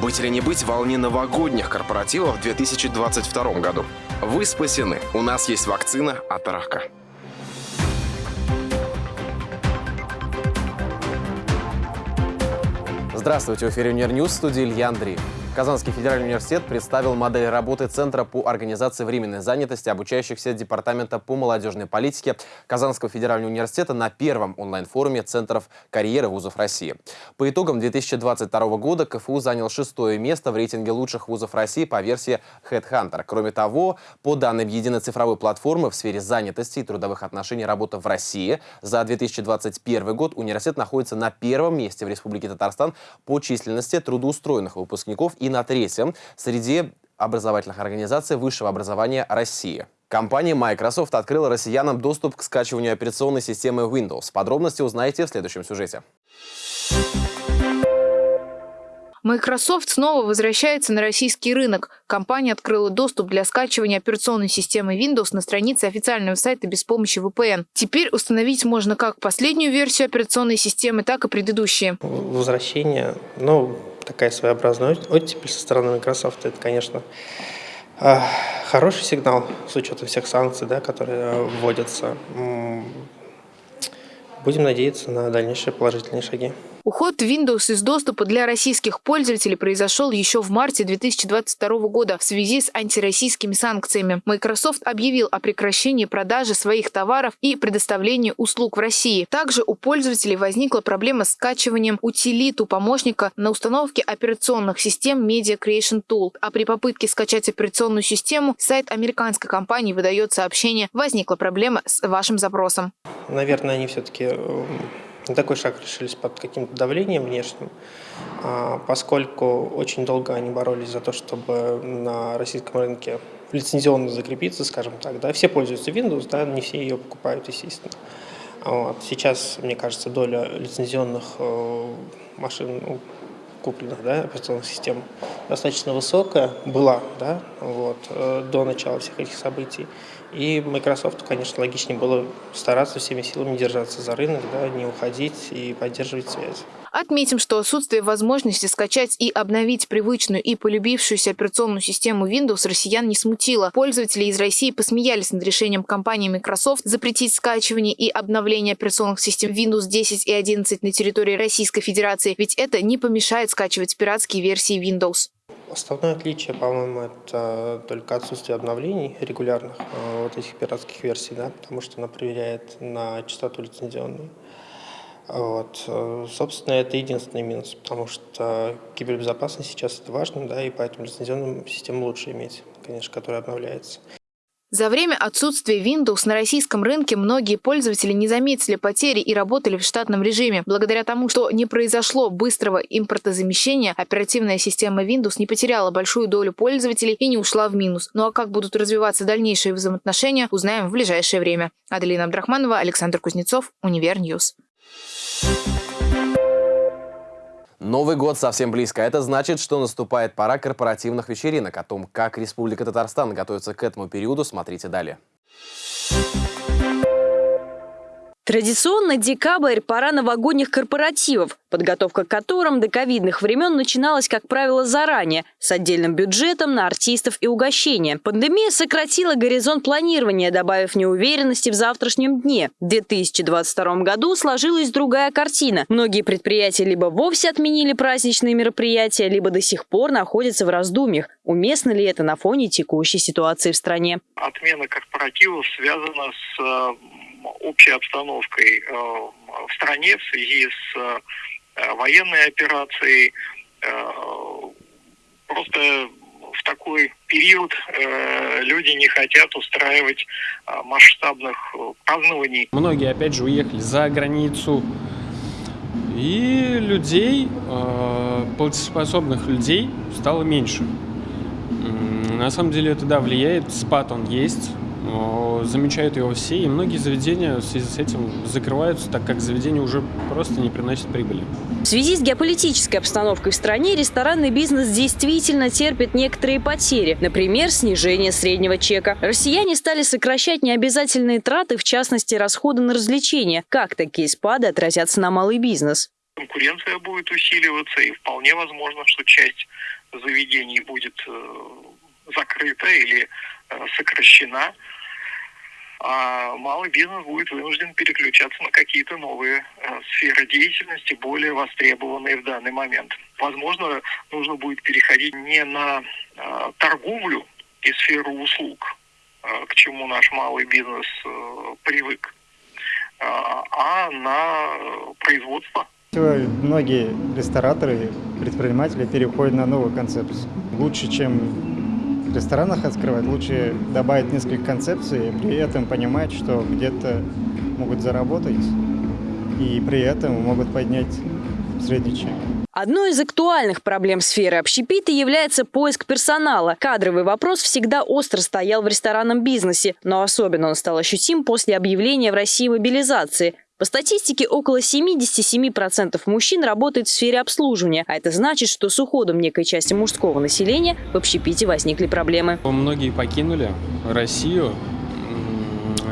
Быть или не быть волне новогодних корпоративов в 2022 году. Вы спасены. У нас есть вакцина от рака. Здравствуйте, в эфире Унирньюз, в студии Илья Андреев. Казанский федеральный университет представил модель работы Центра по организации временной занятости обучающихся Департамента по молодежной политике Казанского федерального университета на первом онлайн-форуме Центров карьеры вузов России. По итогам 2022 года КФУ занял шестое место в рейтинге лучших вузов России по версии HeadHunter. Кроме того, по данным единой цифровой платформы в сфере занятости и трудовых отношений работы в России, за 2021 год университет находится на первом месте в Республике Татарстан по численности трудоустроенных выпускников и на третьем среди образовательных организаций высшего образования России. Компания Microsoft открыла россиянам доступ к скачиванию операционной системы Windows. Подробности узнаете в следующем сюжете. Microsoft снова возвращается на российский рынок. Компания открыла доступ для скачивания операционной системы Windows на странице официального сайта без помощи VPN. Теперь установить можно как последнюю версию операционной системы, так и предыдущие. Возвращение, ну, такая своеобразная оттепель со стороны Microsoft, это, конечно, а, хороший сигнал с учетом всех санкций, да, которые вводятся. Будем надеяться на дальнейшие положительные шаги. Уход Windows из доступа для российских пользователей произошел еще в марте 2022 года в связи с антироссийскими санкциями. Microsoft объявил о прекращении продажи своих товаров и предоставлении услуг в России. Также у пользователей возникла проблема с скачиванием утилиту помощника на установке операционных систем Media Creation Tool. А при попытке скачать операционную систему, сайт американской компании выдает сообщение «Возникла проблема с вашим запросом». Наверное, они все-таки эм, на такой шаг решились под каким-то давлением внешним, а, поскольку очень долго они боролись за то, чтобы на российском рынке лицензионно закрепиться, скажем так. Да. Все пользуются Windows, да, не все ее покупают, естественно. Вот. Сейчас, мне кажется, доля лицензионных э, машин, купленных, да, операционных систем достаточно высокая была, да, вот, э, до начала всех этих событий. И Microsoft, конечно, логичнее было стараться всеми силами держаться за рынок, да, не уходить и поддерживать связь. Отметим, что отсутствие возможности скачать и обновить привычную и полюбившуюся операционную систему Windows россиян не смутило. Пользователи из России посмеялись над решением компании Microsoft запретить скачивание и обновление операционных систем Windows 10 и 11 на территории Российской Федерации, ведь это не помешает скачивать пиратские версии Windows. Основное отличие, по-моему, это только отсутствие обновлений регулярных э, вот этих пиратских версий, да, потому что она проверяет на чистоту лицензионную. Вот. Э, собственно, это единственный минус, потому что кибербезопасность сейчас это важно, да, и поэтому лицензионную систему лучше иметь, конечно, которая обновляется. За время отсутствия Windows на российском рынке многие пользователи не заметили потери и работали в штатном режиме. Благодаря тому, что не произошло быстрого импортозамещения, оперативная система Windows не потеряла большую долю пользователей и не ушла в минус. Ну а как будут развиваться дальнейшие взаимоотношения, узнаем в ближайшее время. Аделина Абдрахманова, Александр Кузнецов, Универньюз. Новый год совсем близко. Это значит, что наступает пора корпоративных вечеринок. О том, как Республика Татарстан готовится к этому периоду, смотрите далее. Традиционно декабрь – пора новогодних корпоративов, подготовка к которым до ковидных времен начиналась, как правило, заранее, с отдельным бюджетом на артистов и угощения. Пандемия сократила горизонт планирования, добавив неуверенности в завтрашнем дне. В 2022 году сложилась другая картина. Многие предприятия либо вовсе отменили праздничные мероприятия, либо до сих пор находятся в раздумьях. Уместно ли это на фоне текущей ситуации в стране? Отмена корпоративов связана с э, общей обстановкой э, в стране в связи с э, военной операцией. Э, просто в такой период люди не хотят устраивать масштабных празднований. Многие, опять же, уехали за границу. И людей, платежеспособных людей стало меньше. На самом деле это, да, влияет, спад он есть, замечают его все, и многие заведения в связи с этим закрываются, так как заведения уже просто не приносят прибыли. В связи с геополитической обстановкой в стране ресторанный бизнес действительно терпит некоторые потери, например, снижение среднего чека. Россияне стали сокращать необязательные траты, в частности, расходы на развлечения. Как такие спады отразятся на малый бизнес? конкуренция будет усиливаться, и вполне возможно, что часть заведений будет закрыта или сокращена а малый бизнес будет вынужден переключаться на какие-то новые э, сферы деятельности, более востребованные в данный момент. Возможно, нужно будет переходить не на э, торговлю и сферу услуг, э, к чему наш малый бизнес привык, а на производство. Многие рестораторы, предприниматели переходят на новую концепцию. Лучше, чем ресторанах открывать, лучше добавить несколько концепций, при этом понимать, что где-то могут заработать, и при этом могут поднять средний чек. Одной из актуальных проблем сферы общепита является поиск персонала. Кадровый вопрос всегда остро стоял в ресторанном бизнесе, но особенно он стал ощутим после объявления в России мобилизации. По статистике, около 77% мужчин работает в сфере обслуживания, а это значит, что с уходом некой части мужского населения в общепите возникли проблемы. Многие покинули Россию.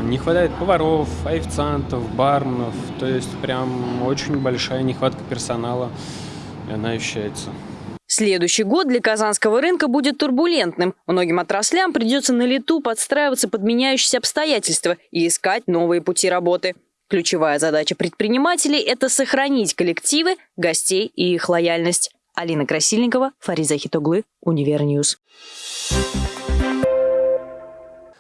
Не хватает поваров, официантов, барменов. То есть прям очень большая нехватка персонала, и она ощущается. Следующий год для казанского рынка будет турбулентным. Многим отраслям придется на лету подстраиваться под меняющиеся обстоятельства и искать новые пути работы. Ключевая задача предпринимателей – это сохранить коллективы, гостей и их лояльность. Алина Красильникова, Фарид Захитоглы, Univer News.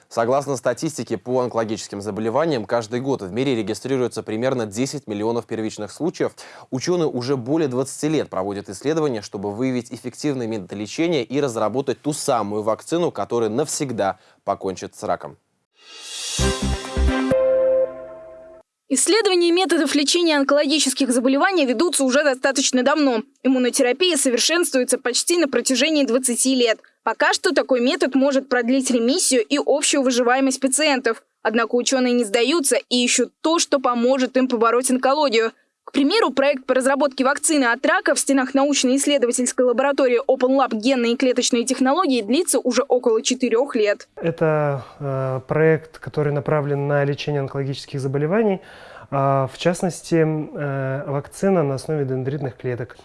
Согласно статистике по онкологическим заболеваниям, каждый год в мире регистрируется примерно 10 миллионов первичных случаев. Ученые уже более 20 лет проводят исследования, чтобы выявить эффективные методы лечения и разработать ту самую вакцину, которая навсегда покончит с раком. Исследования методов лечения онкологических заболеваний ведутся уже достаточно давно. Иммунотерапия совершенствуется почти на протяжении 20 лет. Пока что такой метод может продлить ремиссию и общую выживаемость пациентов. Однако ученые не сдаются и ищут то, что поможет им побороть онкологию – к примеру, проект по разработке вакцины от рака в стенах научно-исследовательской лаборатории Open Lab генные и клеточные технологии длится уже около четырех лет. Это э, проект, который направлен на лечение онкологических заболеваний, э, в частности, э, вакцина на основе дендритных клеток.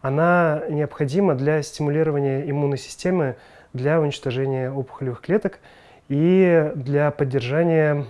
Она необходима для стимулирования иммунной системы для уничтожения опухолевых клеток и для поддержания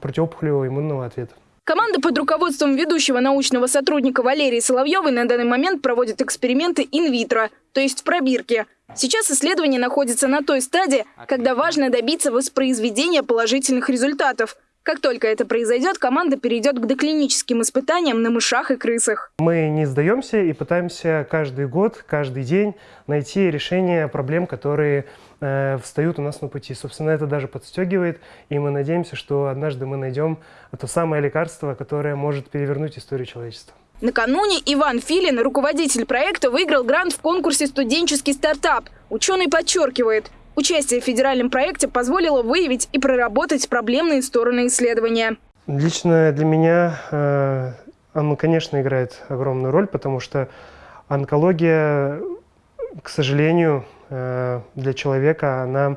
противоопухолевого иммунного ответа. Команда под руководством ведущего научного сотрудника Валерии Соловьевой на данный момент проводит эксперименты инвитро, то есть в пробирке. Сейчас исследование находится на той стадии, когда важно добиться воспроизведения положительных результатов. Как только это произойдет, команда перейдет к доклиническим испытаниям на мышах и крысах. Мы не сдаемся и пытаемся каждый год, каждый день найти решение проблем, которые э, встают у нас на пути. Собственно, это даже подстегивает, и мы надеемся, что однажды мы найдем то самое лекарство, которое может перевернуть историю человечества. Накануне Иван Филин, руководитель проекта, выиграл грант в конкурсе «Студенческий стартап». Ученый подчеркивает, участие в федеральном проекте позволило выявить и проработать проблемные стороны исследования. Лично для меня э, оно, конечно, играет огромную роль, потому что онкология, к сожалению, для человека, она,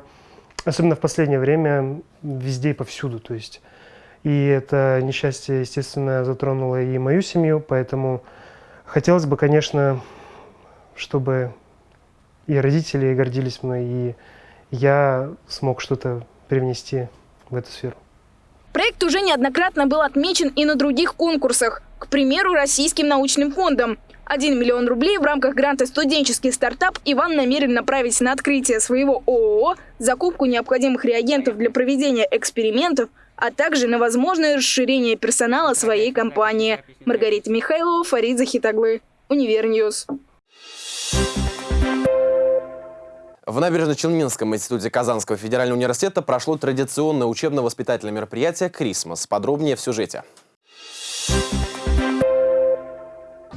особенно в последнее время, везде и повсюду. То есть, и это несчастье, естественно, затронуло и мою семью, поэтому хотелось бы, конечно, чтобы и родители гордились мной, и я смог что-то привнести в эту сферу. Проект уже неоднократно был отмечен и на других конкурсах, к примеру, Российским научным фондом. 1 миллион рублей в рамках гранта «Студенческий стартап» Иван намерен направить на открытие своего ООО, закупку необходимых реагентов для проведения экспериментов, а также на возможное расширение персонала своей компании. Маргарита Михайлова, Фарид Захитоглы, Univer News. В Набережно-Челнинском институте Казанского федерального университета прошло традиционное учебно-воспитательное мероприятие «Christmas». Подробнее в сюжете.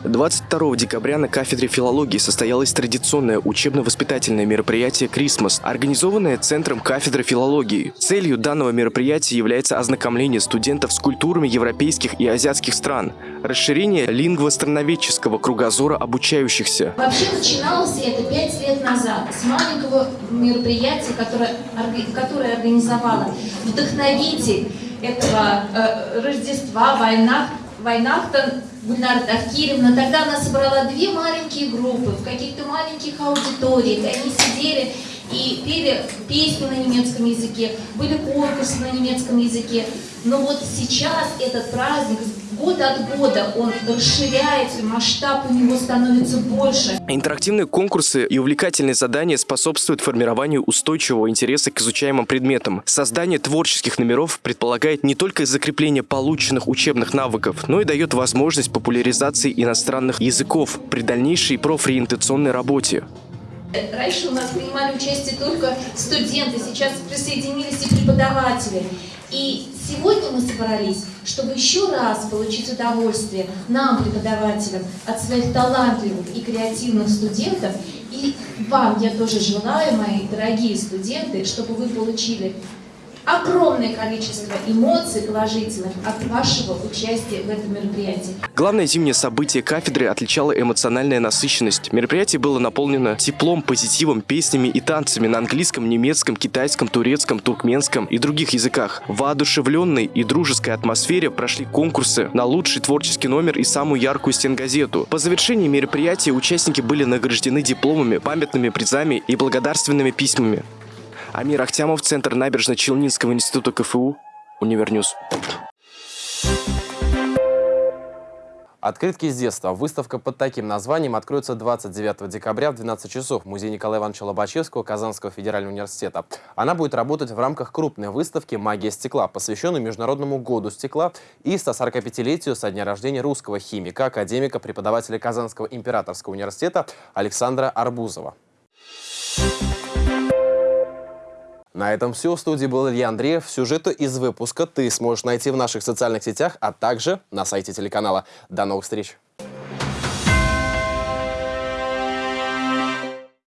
22 декабря на кафедре филологии состоялось традиционное учебно-воспитательное мероприятие «Christmas», организованное Центром кафедры филологии. Целью данного мероприятия является ознакомление студентов с культурами европейских и азиатских стран, расширение лингвостроноведческого кругозора обучающихся. Вообще начиналось это пять лет назад с маленького мероприятия, которое, которое организовала вдохновитель этого э, Рождества, война Вайнахтан Гульнара Тавкиревна, тогда она собрала две маленькие группы в каких-то маленьких аудиториях. Они сидели и пели песни на немецком языке, были конкурсы на немецком языке. Но вот сейчас этот праздник год от года он расширяется, масштаб у него становится больше. Интерактивные конкурсы и увлекательные задания способствуют формированию устойчивого интереса к изучаемым предметам. Создание творческих номеров предполагает не только закрепление полученных учебных навыков, но и дает возможность популяризации иностранных языков при дальнейшей профориентационной работе. Раньше у нас принимали участие только студенты, сейчас присоединились и преподаватели. И сегодня мы собрались, чтобы еще раз получить удовольствие нам, преподавателям, от своих талантливых и креативных студентов. И вам я тоже желаю, мои дорогие студенты, чтобы вы получили огромное количество эмоций положительных от вашего участия в этом мероприятии. Главное зимнее событие кафедры отличало эмоциональная насыщенность. Мероприятие было наполнено теплом, позитивом, песнями и танцами на английском, немецком, китайском, турецком, туркменском и других языках. В воодушевленной и дружеской атмосфере прошли конкурсы на лучший творческий номер и самую яркую стенгазету. По завершении мероприятия участники были награждены дипломами, памятными призами и благодарственными письмами. Амир Ахтямов, Центр Набережно-Челнинского института КФУ, Univer News. Открытки с детства. Выставка под таким названием откроется 29 декабря в 12 часов в музее Николая Ивановича Лобачевского Казанского федерального университета. Она будет работать в рамках крупной выставки «Магия стекла», посвященной Международному году стекла и 145-летию со дня рождения русского химика, академика, преподавателя Казанского императорского университета Александра Арбузова. На этом все. В студии был Илья Андреев. Сюжеты из выпуска ты сможешь найти в наших социальных сетях, а также на сайте телеканала. До новых встреч!